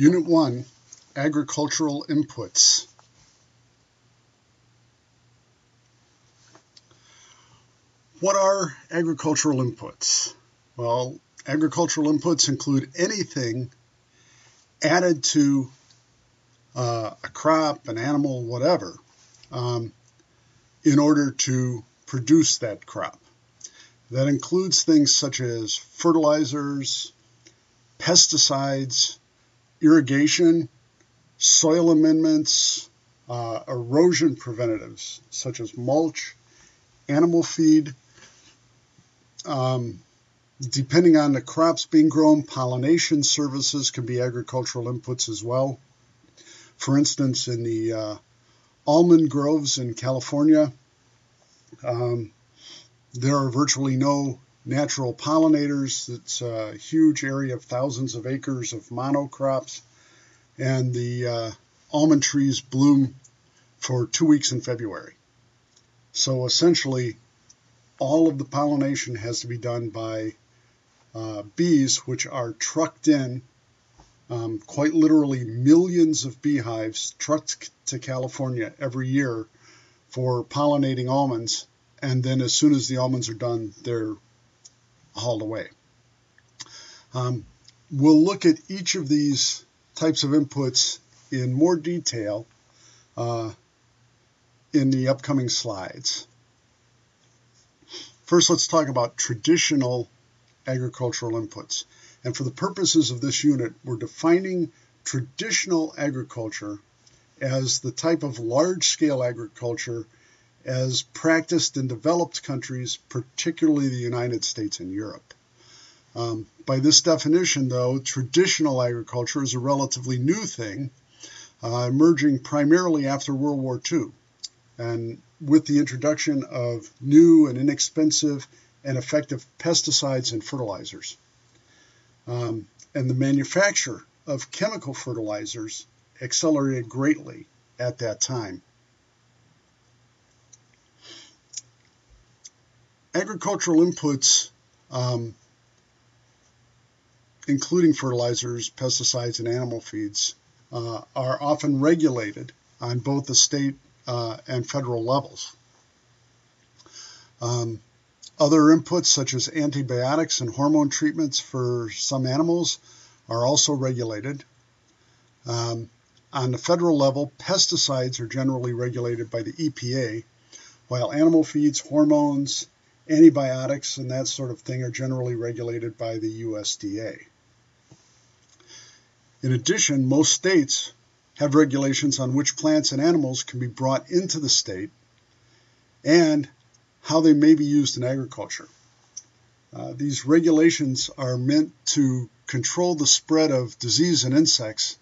Unit 1 Agricultural Inputs. What are agricultural inputs? Well, agricultural inputs include anything added to uh, a crop, an animal, whatever, um, in order to produce that crop. That includes things such as fertilizers, pesticides, irrigation, soil amendments, uh, erosion preventatives such as mulch, animal feed. Um, depending on the crops being grown, pollination services can be agricultural inputs as well. For instance, in the uh, almond groves in California, um, there are virtually no natural pollinators. It's a huge area of thousands of acres of monocrops, and the uh, almond trees bloom for two weeks in February. So essentially, all of the pollination has to be done by uh, bees, which are trucked in, um, quite literally millions of beehives trucked to California every year for pollinating almonds. And then as soon as the almonds are done, they're hauled away. Um, we'll look at each of these types of inputs in more detail uh, in the upcoming slides. First, let's talk about traditional agricultural inputs. And for the purposes of this unit, we're defining traditional agriculture as the type of large-scale agriculture as practiced in developed countries, particularly the United States and Europe. Um, by this definition, though, traditional agriculture is a relatively new thing, uh, emerging primarily after World War II, and with the introduction of new and inexpensive and effective pesticides and fertilizers. Um, and the manufacture of chemical fertilizers accelerated greatly at that time. Agricultural inputs, um, including fertilizers, pesticides, and animal feeds, uh, are often regulated on both the state uh, and federal levels. Um, other inputs, such as antibiotics and hormone treatments for some animals, are also regulated. Um, on the federal level, pesticides are generally regulated by the EPA, while animal feeds, hormones, antibiotics and that sort of thing are generally regulated by the USDA. In addition, most states have regulations on which plants and animals can be brought into the state and how they may be used in agriculture. Uh, these regulations are meant to control the spread of disease and insects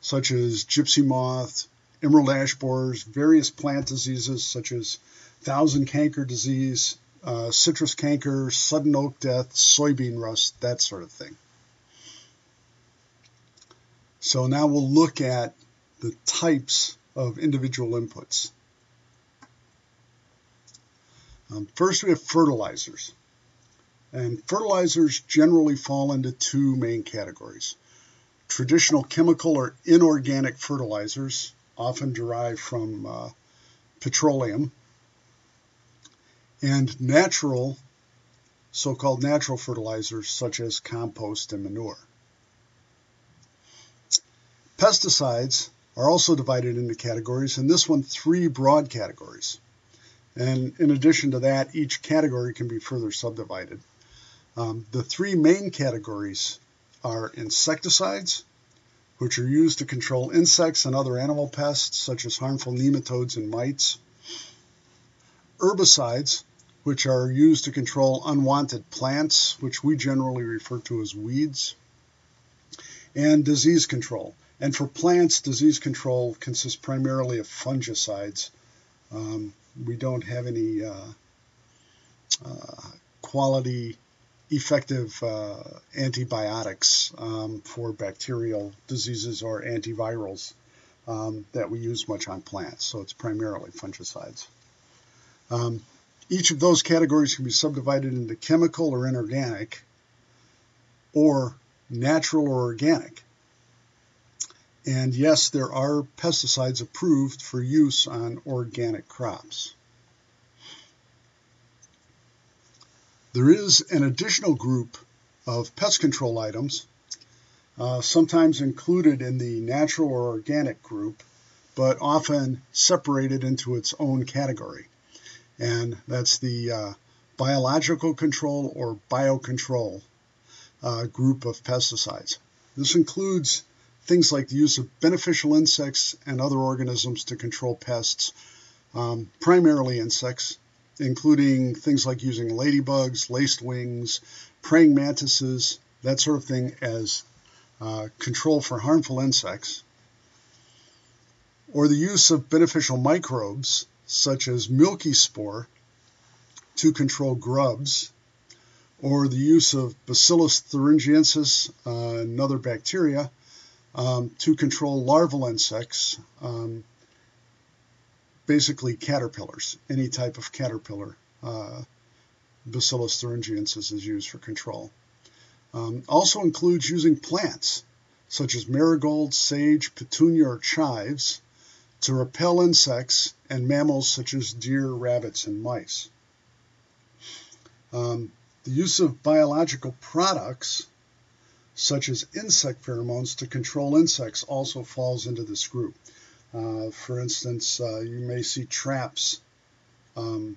such as gypsy moth, emerald ash borers, various plant diseases such as thousand canker disease, uh, citrus canker, sudden oak death, soybean rust, that sort of thing. So now we'll look at the types of individual inputs. Um, first, we have fertilizers. And fertilizers generally fall into two main categories. Traditional chemical or inorganic fertilizers, often derived from uh, petroleum, and natural, so-called natural fertilizers such as compost and manure. Pesticides are also divided into categories, and this one three broad categories. And in addition to that, each category can be further subdivided. Um, the three main categories are insecticides, which are used to control insects and other animal pests, such as harmful nematodes and mites. Herbicides, which are used to control unwanted plants, which we generally refer to as weeds, and disease control. And for plants, disease control consists primarily of fungicides. Um, we don't have any uh, uh, quality effective uh, antibiotics um, for bacterial diseases or antivirals um, that we use much on plants. So it's primarily fungicides. Um, each of those categories can be subdivided into chemical or inorganic, or natural or organic. And yes, there are pesticides approved for use on organic crops. There is an additional group of pest control items, uh, sometimes included in the natural or organic group, but often separated into its own category. And that's the uh, biological control or biocontrol uh, group of pesticides. This includes things like the use of beneficial insects and other organisms to control pests, um, primarily insects, including things like using ladybugs, lacewings, praying mantises, that sort of thing as uh, control for harmful insects, or the use of beneficial microbes such as milky spore to control grubs, or the use of Bacillus thuringiensis, uh, another bacteria, um, to control larval insects, um, basically caterpillars, any type of caterpillar. Uh, Bacillus thuringiensis is used for control. Um, also includes using plants such as marigolds, sage, petunia, or chives to repel insects and mammals such as deer, rabbits, and mice. Um, the use of biological products such as insect pheromones to control insects also falls into this group. Uh, for instance, uh, you may see traps um,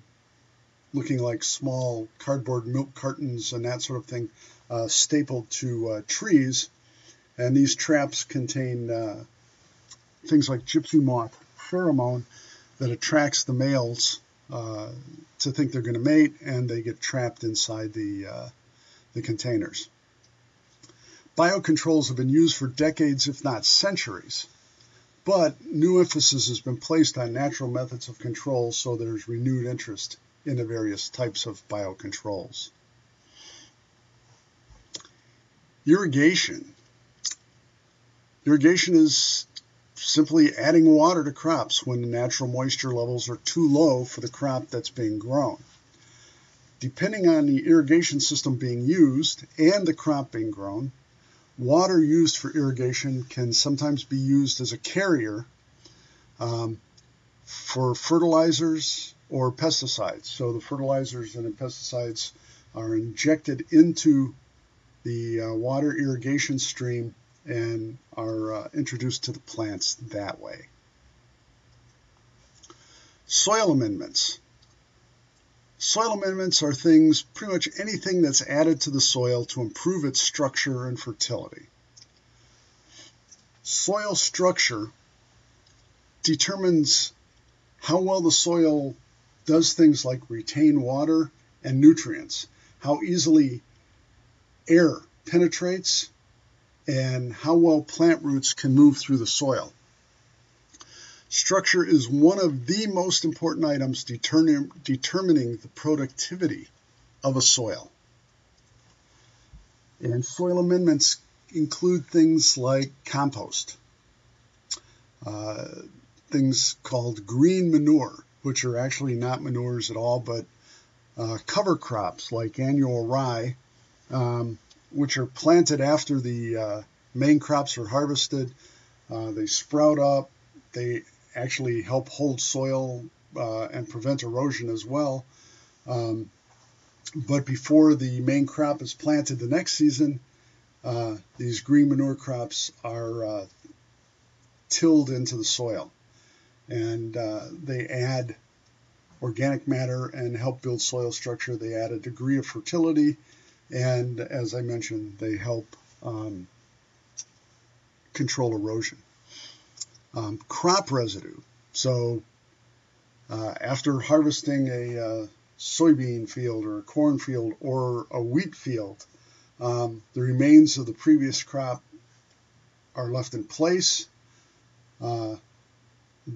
looking like small cardboard milk cartons and that sort of thing uh, stapled to uh, trees. And these traps contain uh, things like gypsy moth pheromone that attracts the males uh, to think they're going to mate, and they get trapped inside the, the containers. Biocontrols have been used for decades, if not centuries, but new emphasis has been placed on natural methods of control, so there's renewed interest in the various types of biocontrols. Irrigation. Irrigation is simply adding water to crops when the natural moisture levels are too low for the crop that's being grown. Depending on the irrigation system being used and the crop being grown, water used for irrigation can sometimes be used as a carrier um, for fertilizers or pesticides. So the fertilizers and the pesticides are injected into the uh, water irrigation stream and are uh, introduced to the plants that way. Soil amendments. Soil amendments are things, pretty much anything that's added to the soil to improve its structure and fertility. Soil structure determines how well the soil does things like retain water and nutrients, how easily air penetrates, and how well plant roots can move through the soil. Structure is one of the most important items determining, determining the productivity of a soil. And soil amendments include things like compost, uh, things called green manure, which are actually not manures at all, but uh, cover crops like annual rye, um, which are planted after the uh, main crops are harvested. Uh, they sprout up, they actually help hold soil uh, and prevent erosion as well. Um, but before the main crop is planted the next season, uh, these green manure crops are uh, tilled into the soil. And they add organic matter and help build soil structure. They add a degree of fertility. And as I mentioned, they help um, control erosion um, crop residue. So uh, after harvesting a uh, soybean field or a corn field or a wheat field, um, the remains of the previous crop are left in place. Uh,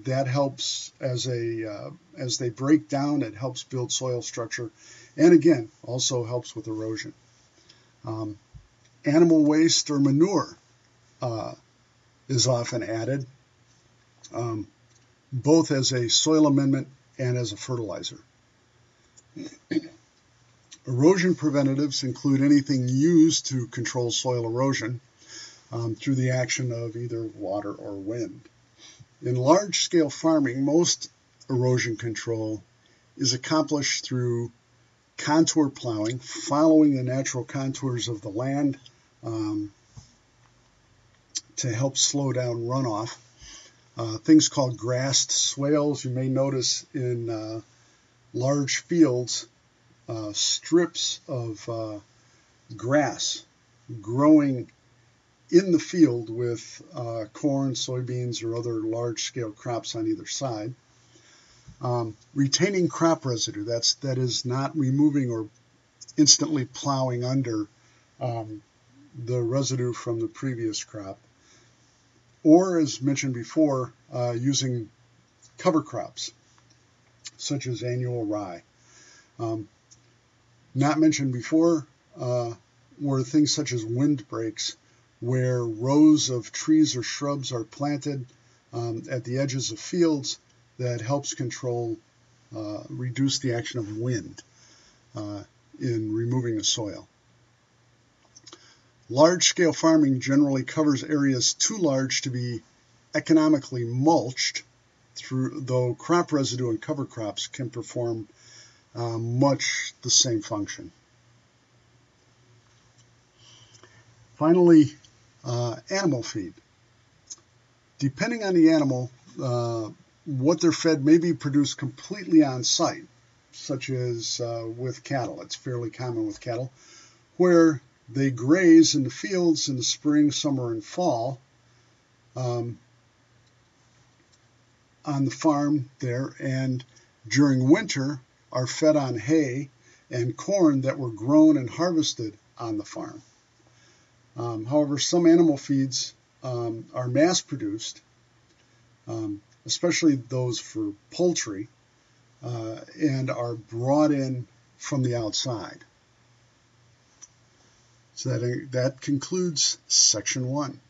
that helps as a uh, as they break down. It helps build soil structure, and again, also helps with erosion. Um, animal waste or manure uh, is often added um, both as a soil amendment and as a fertilizer. erosion preventatives include anything used to control soil erosion. um, through the action of either water or wind. In large scale farming, most erosion control is accomplished through contour plowing, following the natural contours of the land um, to help slow down runoff. Uh, things called grassed swales, you may notice in uh, large fields, uh, strips of uh, grass growing in the field with uh, corn, soybeans, or other large scale crops on either side. Um, retaining crop residue, that's, that is not removing or instantly plowing under um, the residue from the previous crop. Or, as mentioned before, uh, using cover crops, such as annual rye. Um, not mentioned before uh, were things such as windbreaks, where rows of trees or shrubs are planted um, at the edges of fields that helps control, uh, reduce the action of wind uh, in removing the soil. Large scale farming generally covers areas too large to be economically mulched, through, though crop residue and cover crops can perform uh, much the same function. Finally, uh, animal feed. Depending on the animal, uh, what they're fed may be produced completely on site, such as uh, with cattle. It's fairly common with cattle, where they graze in the fields in the spring, summer, and fall um, on the farm there, and during winter are fed on hay and corn that were grown and harvested on the farm. Um, however, some animal feeds um, are mass produced. Um, especially those for poultry, uh, and are brought in from the outside. So that, that concludes section one.